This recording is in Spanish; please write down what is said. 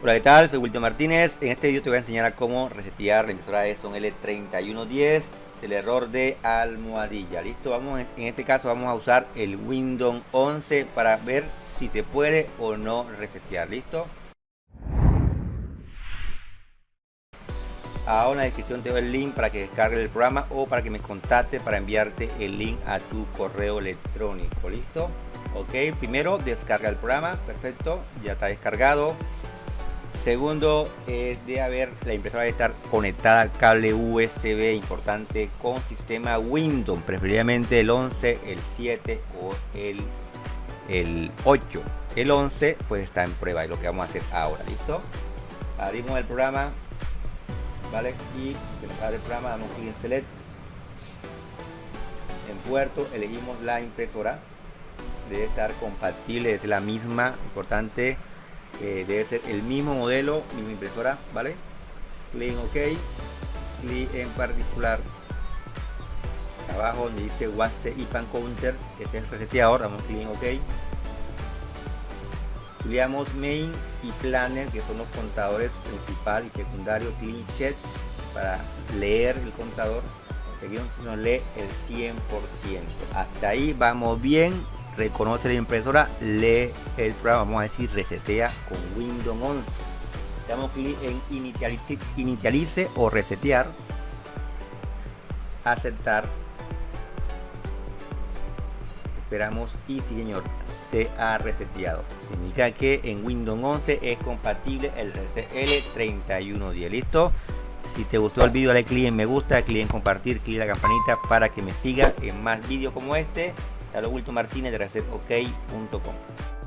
Hola, ¿qué tal? Soy Wilton Martínez. En este video te voy a enseñar a cómo resetear la impresora Edson L3110 el error de almohadilla. Listo, vamos en este caso vamos a usar el Windows 11 para ver si se puede o no resetear. Listo. Ahora en la descripción te doy el link para que descargue el programa o para que me contacte para enviarte el link a tu correo electrónico. Listo. Ok, primero descarga el programa. Perfecto, ya está descargado Segundo, eh, de haber la impresora de estar conectada al cable USB importante con sistema Windows, preferiblemente el 11, el 7 o el, el 8. El 11 pues está en prueba y lo que vamos a hacer ahora, ¿listo? Abrimos el programa, ¿vale? Y dentro del programa damos clic en Select. En puerto elegimos la impresora. Debe estar compatible, es la misma, importante debe ser el mismo modelo, misma impresora, ¿vale? Clic en OK, clic en particular abajo donde dice Waste IPAN Counter, que es el reseteador, damos clic en OK. Clicamos Main y Planner, que son los contadores principal y secundario, Clean Check para leer el contador. Aquí nos lee el 100%. Hasta ahí vamos bien reconoce la impresora, lee el programa, vamos a decir resetea con Windows 11. Damos clic en inicialice, o resetear, aceptar. Esperamos y sí señor, se ha reseteado. Significa que en Windows 11 es compatible el RCL3110. ¿Listo? Si te gustó el vídeo dale clic en me gusta, clic en compartir, clic en la campanita para que me siga en más vídeos como este. Hasta Wilton Martínez de ResetOK.com.